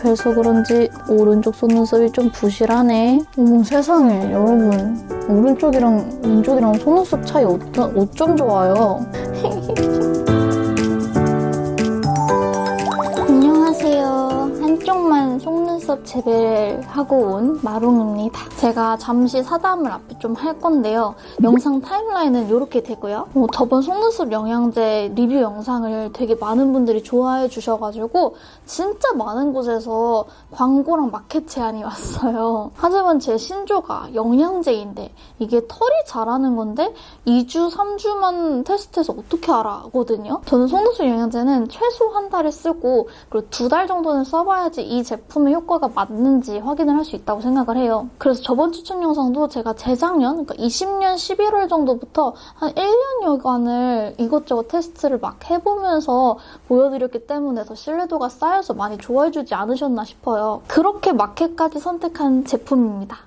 그래서 그런지 오른쪽 속눈썹이 좀 부실하네. 어머 세상에 여러분 오른쪽이랑 왼쪽이랑 속눈썹 차이 어쩜, 어쩜 좋아요. 속눈썹 재배를 하고 온 마롱입니다. 제가 잠시 사담을 앞에 좀 할 건데요. 영상 타임라인은 이렇게 되고요. 어, 저번 속눈썹 영양제 리뷰 영상을 되게 많은 분들이 좋아해 주셔가지고 진짜 많은 곳에서 광고랑 마켓 제안이 왔어요. 하지만 제 신조가 영양제인데 이게 털이 자라는 건데 2주, 3주만 테스트해서 어떻게 알아거든요. 저는 속눈썹 영양제는 최소 한 달에 쓰고 그리고 두 달 정도는 써봐야지 이 제품의 효과 가 맞는지 확인을 할 수 있다고 생각을 해요. 그래서 저번 추천 영상도 제가 재작년, 그러니까 20년 11월 정도부터 한 1년여간을 이것저것 테스트를 막 해보면서 보여드렸기 때문에 더 신뢰도가 쌓여서 많이 좋아해주지 않으셨나 싶어요. 그렇게 마켓까지 선택한 제품입니다.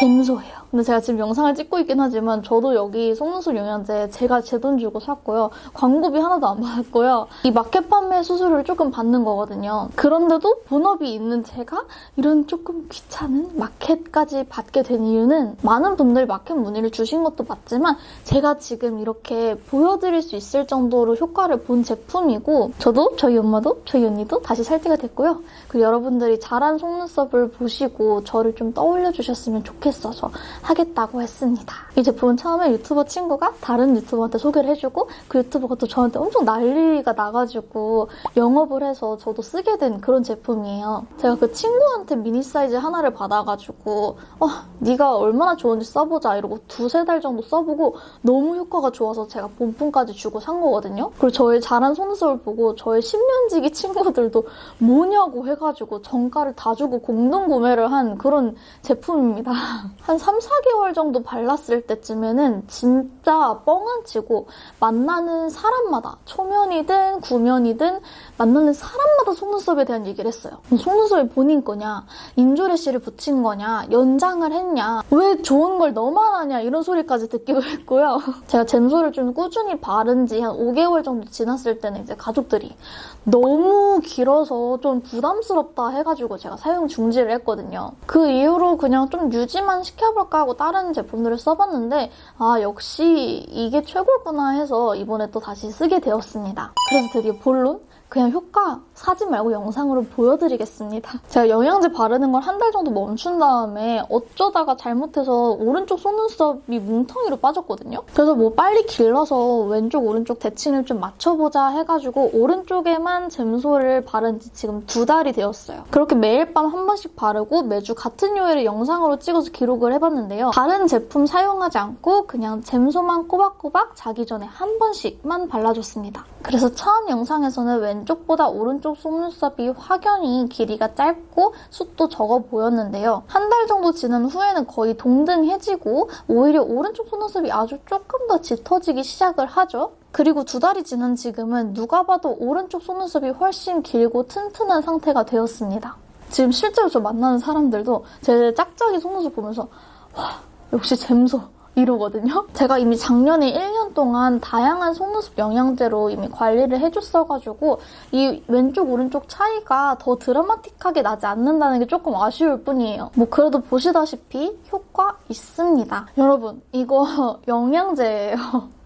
잼소예요. 근데 제가 지금 영상을 찍고 있긴 하지만 저도 여기 속눈썹 영양제 제가 제 돈 주고 샀고요. 광고비 하나도 안 받았고요. 이 마켓 판매 수수료를 조금 받는 거거든요. 그런데도 본업이 있는 제가 이런 조금 귀찮은 마켓까지 받게 된 이유는 많은 분들이 마켓 문의를 주신 것도 맞지만 제가 지금 이렇게 보여드릴 수 있을 정도로 효과를 본 제품이고 저도 저희 엄마도 저희 언니도 다시 살 때가 됐고요. 그리고 여러분들이 자란 속눈썹을 보시고 저를 좀 떠올려 주셨으면 좋겠어서 하겠다고 했습니다. 이 제품은 처음에 유튜버 친구가 다른 유튜버한테 소개를 해주고 그 유튜버가 또 저한테 엄청 난리가 나가지고 영업을 해서 저도 쓰게 된 그런 제품이에요. 제가 그 친구한테 미니 사이즈 하나를 받아가지고 어, 네가 얼마나 좋은지 써보자 이러고 두세 달 정도 써보고 너무 효과가 좋아서 제가 본품까지 주고 산 거거든요. 그리고 저의 자란 속눈썹을 보고 저의 10년지기 친구들도 뭐냐고 해가지고 정가를 다 주고 공동 구매를 한 그런 제품입니다. 한 3, 4개월 정도 발랐을 때쯤에는 진짜 뻥 안 치고 만나는 사람마다 초면이든 구면이든 만나는 사람마다 속눈썹에 대한 얘기를 했어요. 속눈썹이 본인 거냐, 인조레시를 붙인 거냐, 연장을 했냐, 왜 좋은 걸 너만 하냐 이런 소리까지 듣기도 했고요. 제가 잼소를 좀 꾸준히 바른 지 한 5개월 정도 지났을 때는 이제 가족들이 너무 길어서 좀 부담스럽다 해가지고 제가 사용 중지를 했거든요. 그 이후로 그냥 좀 유지만 시켜볼까 하고 다른 제품들을 써봤는데 아 역시 이게 최고구나 해서 이번에 또 다시 쓰게 되었습니다. 그래서 드디어 본론 그냥 효과 사진 말고 영상으로 보여드리겠습니다. 제가 영양제 바르는 걸 한 달 정도 멈춘 다음에 어쩌다가 잘못해서 오른쪽 속눈썹이 뭉텅이로 빠졌거든요. 그래서 뭐 빨리 길러서 왼쪽 오른쪽 대칭을 좀 맞춰보자 해가지고 오른쪽에만 잼소를 바른 지 지금 두 달이 되었어요. 그렇게 매일 밤 한 번씩 바르고 매주 같은 요일을 영상으로 찍어서 기록을 해봤는데요. 다른 제품 사용하지 않고 그냥 잼소만 꼬박꼬박 자기 전에 한 번씩만 발라줬습니다. 그래서 처음 영상에서는 왼 쪽보다 오른쪽 속눈썹이 확연히 길이가 짧고 숱도 적어 보였는데요. 한 달 정도 지난 후에는 거의 동등해지고 오히려 오른쪽 속눈썹이 아주 조금 더 짙어지기 시작을 하죠. 그리고 두 달이 지난 지금은 누가 봐도 오른쪽 속눈썹이 훨씬 길고 튼튼한 상태가 되었습니다. 지금 실제로 저 만나는 사람들도 제 짝짝이 속눈썹 보면서 와 역시 잼소 이러거든요. 제가 이미 작년에 1년 동안 다양한 속눈썹 영양제로 이미 관리를 해줬어가지고 이 왼쪽 오른쪽 차이가 더 드라마틱하게 나지 않는다는 게 조금 아쉬울 뿐이에요. 뭐 그래도 보시다시피 효과 있습니다. 여러분 이거 영양제예요.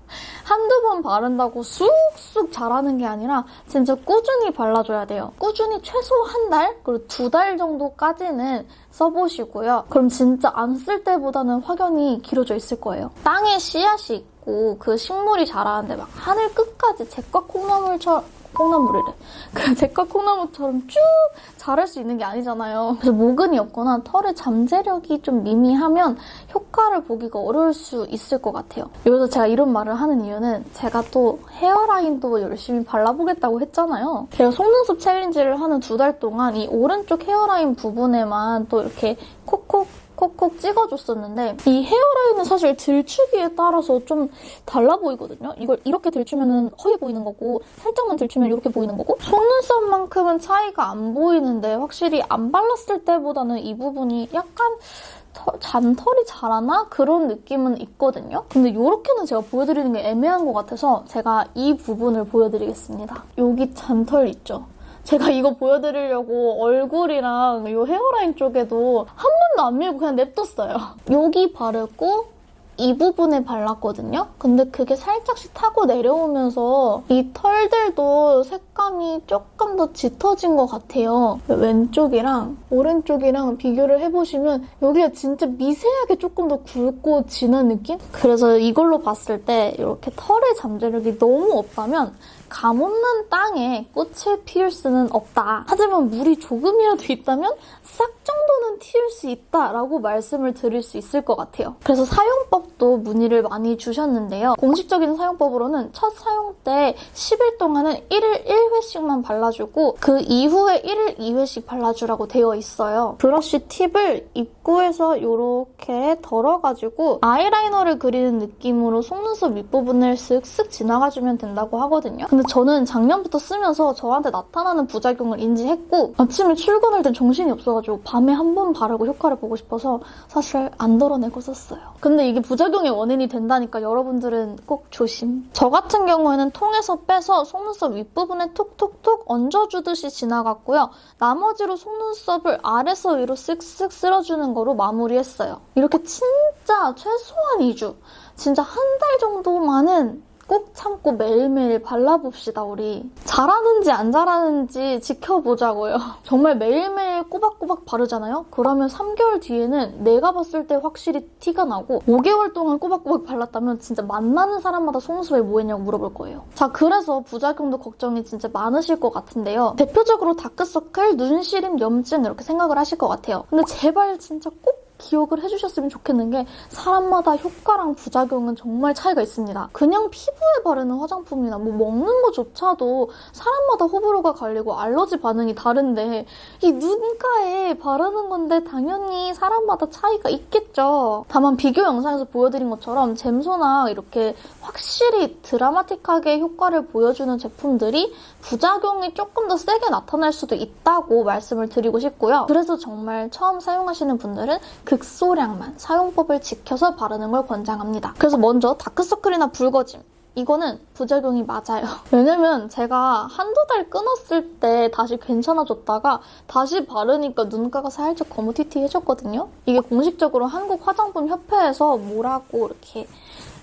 한두 번 바른다고 쑥쑥 자라는 게 아니라 진짜 꾸준히 발라줘야 돼요. 꾸준히 최소 한 달, 그리고 두 달 정도까지는 써보시고요. 그럼 진짜 안 쓸 때보다는 확연히 길어져 있을 거예요. 땅에 씨앗이 있고 그 식물이 자라는데 막 하늘 끝까지 제과 콩나물처럼 콩나물이래. 그 제과 콩나물처럼 쭉 자랄 수 있는 게 아니잖아요. 그래서 모근이 없거나 털의 잠재력이 좀 미미하면 효과를 보기가 어려울 수 있을 것 같아요. 여기서 제가 이런 말을 하는 이유는 제가 또 헤어라인도 열심히 발라보겠다고 했잖아요. 제가 속눈썹 챌린지를 하는 두 달 동안 이 오른쪽 헤어라인 부분에만 또 이렇게 콕콕 콕콕 찍어줬었는데 이 헤어라인은 사실 들추기에 따라서 좀 달라 보이거든요. 이걸 이렇게 들추면 허해 보이는 거고 살짝만 들추면 이렇게 보이는 거고 속눈썹만큼은 차이가 안 보이는데 확실히 안 발랐을 때보다는 이 부분이 약간 털, 잔털이 자라나? 그런 느낌은 있거든요. 근데 이렇게는 제가 보여드리는 게 애매한 것 같아서 제가 이 부분을 보여드리겠습니다. 여기 잔털 있죠? 제가 이거 보여드리려고 얼굴이랑 이 헤어라인 쪽에도 한 번도 안 밀고 그냥 냅뒀어요. 여기 바르고 이 부분에 발랐거든요. 근데 그게 살짝씩 타고 내려오면서 이 털들도 색감이 조금 더 짙어진 것 같아요. 왼쪽이랑 오른쪽이랑 비교를 해보시면 여기가 진짜 미세하게 조금 더 굵고 진한 느낌? 그래서 이걸로 봤을 때 이렇게 털의 잠재력이 너무 없다면 감 없는 땅에 꽃을 피울 수는 없다. 하지만 물이 조금이라도 있다면 싹 정도는 튀울 수 있다라고 말씀을 드릴 수 있을 것 같아요. 그래서 사용법도 문의를 많이 주셨는데요. 공식적인 사용법으로는 첫 사용 때 10일 동안은 1일 1회씩만 발라주고 그 이후에 1일 2회씩 발라주라고 되어 있어요. 브러쉬 팁을 입구에서 이렇게 덜어가지고 아이라이너를 그리는 느낌으로 속눈썹 윗부분을 쓱쓱 지나가주면 된다고 하거든요. 근데 저는 작년부터 쓰면서 저한테 나타나는 부작용을 인지했고 아침에 출근할 땐 정신이 없어가지고 밤에 한 번 바르고 효과를 보고 싶어서 사실 안 덜어내고 썼어요. 근데 이게 부작용의 원인이 된다니까 여러분들은 꼭 조심. 저 같은 경우에는 통에서 빼서 속눈썹 윗부분에 톡톡톡 얹어주듯이 지나갔고요. 나머지로 속눈썹을 아래서 위로 쓱쓱 쓸어주는 거로 마무리했어요. 이렇게 진짜 최소한 2주, 진짜 한 달 정도만은 꼭 참고 매일매일 발라봅시다, 우리. 잘하는지 안 잘하는지 지켜보자고요. 정말 매일매일 꼬박꼬박 바르잖아요? 그러면 3개월 뒤에는 내가 봤을 때 확실히 티가 나고 5개월 동안 꼬박꼬박 발랐다면 진짜 만나는 사람마다 속눈썹에 뭐 했냐고 물어볼 거예요. 자, 그래서 부작용도 걱정이 진짜 많으실 것 같은데요. 대표적으로 다크서클, 눈시림, 염증 이렇게 생각을 하실 것 같아요. 근데 제발 진짜 꼭 기억을 해주셨으면 좋겠는 게 사람마다 효과랑 부작용은 정말 차이가 있습니다. 그냥 피부에 바르는 화장품이나 뭐 먹는 거조차도 사람마다 호불호가 갈리고 알러지 반응이 다른데 이 눈가에 바르는 건데 당연히 사람마다 차이가 있겠죠. 다만 비교 영상에서 보여드린 것처럼 잼소나 이렇게 확실히 드라마틱하게 효과를 보여주는 제품들이 부작용이 조금 더 세게 나타날 수도 있다고 말씀을 드리고 싶고요. 그래서 정말 처음 사용하시는 분들은 극소량만 사용법을 지켜서 바르는 걸 권장합니다. 그래서 먼저 다크서클이나 붉어짐 이거는 부작용이 맞아요. 왜냐면 제가 한두 달 끊었을 때 다시 괜찮아졌다가 다시 바르니까 눈가가 살짝 거무튀튀해졌거든요. 이게 공식적으로 한국 화장품 협회에서 뭐라고 이렇게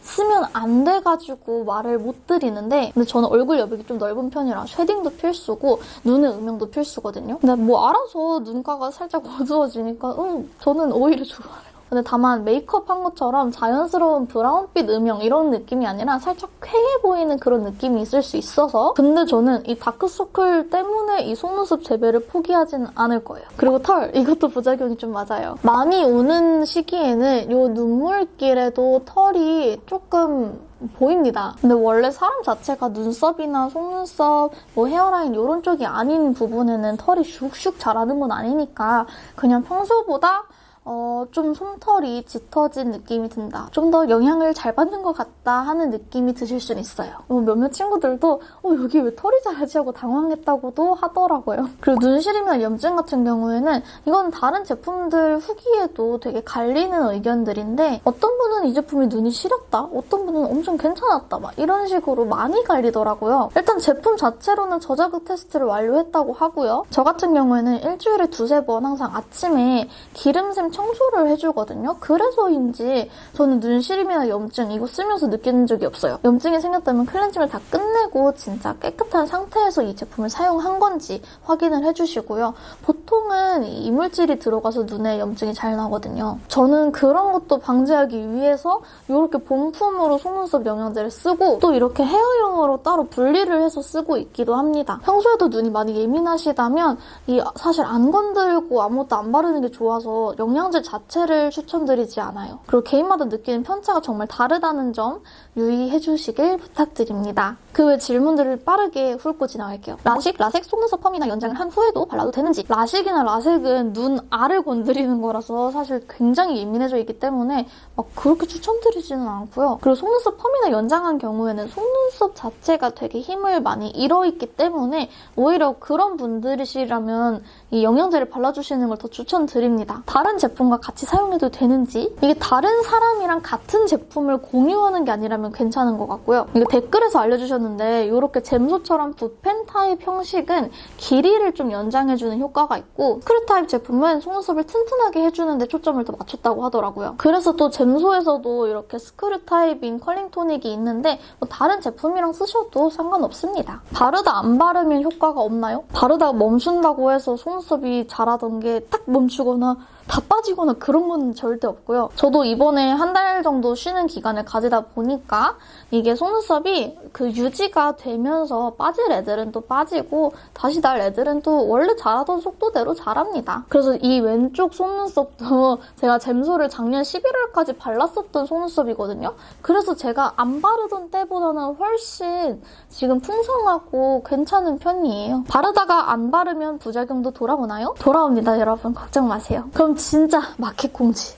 쓰면 안 돼가지고 말을 못 드리는데 근데 저는 얼굴 여백이 좀 넓은 편이라 shading도 필수고 눈의 음영도 필수거든요. 근데 뭐 알아서 눈가가 살짝 어두워지니까 음, 저는 오히려 좋아요. 근데 다만 메이크업 한 것처럼 자연스러운 브라운빛 음영 이런 느낌이 아니라 살짝 퀭해 보이는 그런 느낌이 있을 수 있어서 근데 저는 이 다크서클 때문에 이 속눈썹 재배를 포기하진 않을 거예요. 그리고 털 이것도 부작용이 좀 맞아요. 많이 오는 시기에는 이 눈물길에도 털이 조금 보입니다. 근데 원래 사람 자체가 눈썹이나 속눈썹, 뭐 헤어라인 이런 쪽이 아닌 부분에는 털이 슉슉 자라는 건 아니니까 그냥 평소보다 어, 좀 솜털이 짙어진 느낌이 든다. 좀 더 영향을 잘 받는 것 같다 하는 느낌이 드실 수는 있어요. 어, 몇몇 친구들도 어, 여기 왜 털이 자라지 하고 당황했다고도 하더라고요. 그리고 눈시림이나 염증 같은 경우에는 이건 다른 제품들 후기에도 되게 갈리는 의견들인데 어떤 분은 이 제품이 눈이 시렸다, 어떤 분은 엄청 괜찮았다 막 이런 식으로 많이 갈리더라고요. 일단 제품 자체로는 저자극 테스트를 완료했다고 하고요. 저 같은 경우에는 일주일에 두세 번 항상 아침에 기름샘 청소를 해주거든요. 그래서인지 저는 눈시림이나 염증 이거 쓰면서 느끼는 적이 없어요. 염증이 생겼다면 클렌징을 다 끝내고 진짜 깨끗한 상태에서 이 제품을 사용한 건지 확인을 해주시고요. 보통은 이물질이 들어가서 눈에 염증이 잘 나거든요. 저는 그런 것도 방지하기 위해서 이렇게 본품으로 속눈썹 영양제를 쓰고 또 이렇게 헤어용으로 따로 분리를 해서 쓰고 있기도 합니다. 평소에도 눈이 많이 예민하시다면 이 사실 안 건들고 아무것도 안 바르는 게 좋아서 영양 제 자체를 추천드리지 않아요. 그리고 개인마다 느끼는 편차가 정말 다르다는 점 유의해 주시길 부탁드립니다. 그 외 질문들을 빠르게 훑고 지나갈게요. 라식, 라섹 속눈썹 펌이나 연장을 한 후에도 발라도 되는지 라식이 가죽이나 라섹은 눈 알을 건드리는 거라서 사실 굉장히 예민해져 있기 때문에 막 그렇게 추천드리지는 않고요. 그리고 속눈썹 펌이나 연장한 경우에는 속눈썹 자체가 되게 힘을 많이 잃어있기 때문에 오히려 그런 분들이시라면 이 영양제를 발라주시는 걸 더 추천드립니다. 다른 제품과 같이 사용해도 되는지 이게 다른 사람이랑 같은 제품을 공유하는 게 아니라면 괜찮은 것 같고요. 이거 댓글에서 알려주셨는데 이렇게 잼소처럼 붓펜 타입 형식은 길이를 좀 연장해주는 효과가 있고 스크류 타입 제품은 속눈썹을 튼튼하게 해주는데 초점을 더 맞췄다고 하더라고요. 그래서 또 잼소에서도 이렇게 스크류 타입인 컬링 토닉이 있는데 뭐 다른 제품이랑 쓰셔도 상관없습니다. 바르다 안 바르면 효과가 없나요? 바르다가 멈춘다고 해서 속눈썹이 자라던 게 딱 멈추거나 다 빠지거나 그런 건 절대 없고요. 저도 이번에 한 달 정도 쉬는 기간을 가지다 보니까 이게 속눈썹이 그 유지가 되면서 빠질 애들은 또 빠지고 다시 날 애들은 또 원래 자라던 속도대로 자랍니다. 그래서 이 왼쪽 속눈썹도 제가 잼소를 작년 11월까지 발랐었던 속눈썹이거든요. 그래서 제가 안 바르던 때보다는 훨씬 지금 풍성하고 괜찮은 편이에요. 바르다가 안 바르면 부작용도 돌아오나요? 돌아옵니다, 여러분. 걱정 마세요. 그럼 진짜 마켓 공지.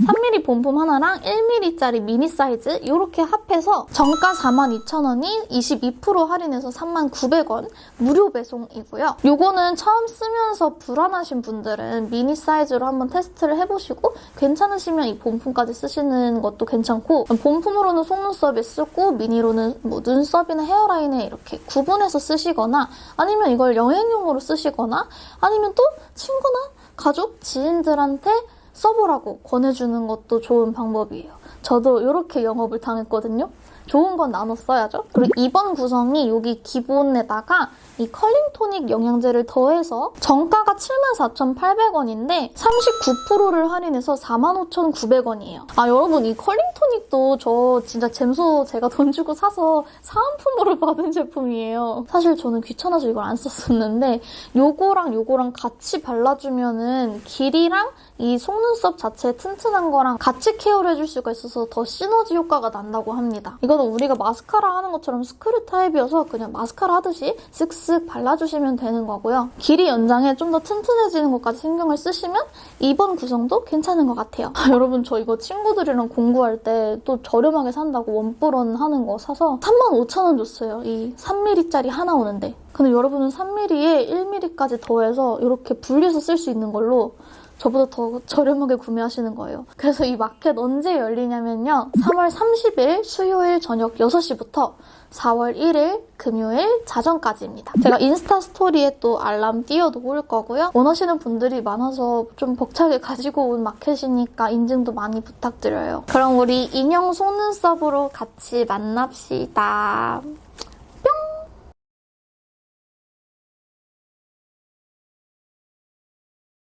3mm 본품 하나랑 1mm짜리 미니 사이즈 이렇게 합해서 정가 42,000원이 22% 할인해서 39,900원 무료 배송이고요. 요거는 처음 쓰면서 불안하신 분들은 미니 사이즈로 한번 테스트를 해보시고 괜찮으시면 이 본품까지 쓰시는 것도 괜찮고 본품으로는 속눈썹에 쓰고 미니로는 뭐 눈썹이나 헤어라인에 이렇게 구분해서 쓰시거나 아니면 이걸 여행용으로 쓰시거나 아니면 또 친구나 가족, 지인 들한테 써보라고 권해주는 것도 좋은 방법이에요. 저도 이렇게 영업을 당했거든요. 좋은 건 나눠 써야죠. 그리고 이번 구성이 여기 기본에다가 이 컬링 토닉 영양제를 더해서 정가가 74,800원인데 39%를 할인해서 45,900원이에요. 아 여러분 이 컬링 토닉도 저 진짜 잼소 제가 돈 주고 사서 사은품으로 받은 제품이에요. 사실 저는 귀찮아서 이걸 안 썼었는데 요거랑 요거랑 같이 발라주면은 길이랑 이 속눈썹 자체 튼튼한 거랑 같이 케어를 해줄 수가 있어서 더 시너지 효과가 난다고 합니다. 이거는 우리가 마스카라 하는 것처럼 스크류 타입이어서 그냥 마스카라 하듯이 쓱쓱 발라주시면 되는 거고요. 길이 연장에 좀 더 튼튼해지는 것까지 신경을 쓰시면 이번 구성도 괜찮은 것 같아요. 아, 여러분 저 이거 친구들이랑 공부할 때 또 저렴하게 산다고 원뿔원 하는 거 사서 35,000원 줬어요. 이 3mm짜리 하나 오는데. 근데 여러분은 3mm에 1mm까지 더해서 이렇게 분리해서 쓸 수 있는 걸로 저보다 더 저렴하게 구매하시는 거예요. 그래서 이 마켓 언제 열리냐면요. 3월 30일 수요일 저녁 6시부터 4월 1일 금요일 자정까지입니다. 제가 인스타 스토리에 또 알람 띄워놓을 거고요. 원하시는 분들이 많아서 좀 벅차게 가지고 온 마켓이니까 인증도 많이 부탁드려요. 그럼 우리 인형 속눈썹으로 같이 만납시다.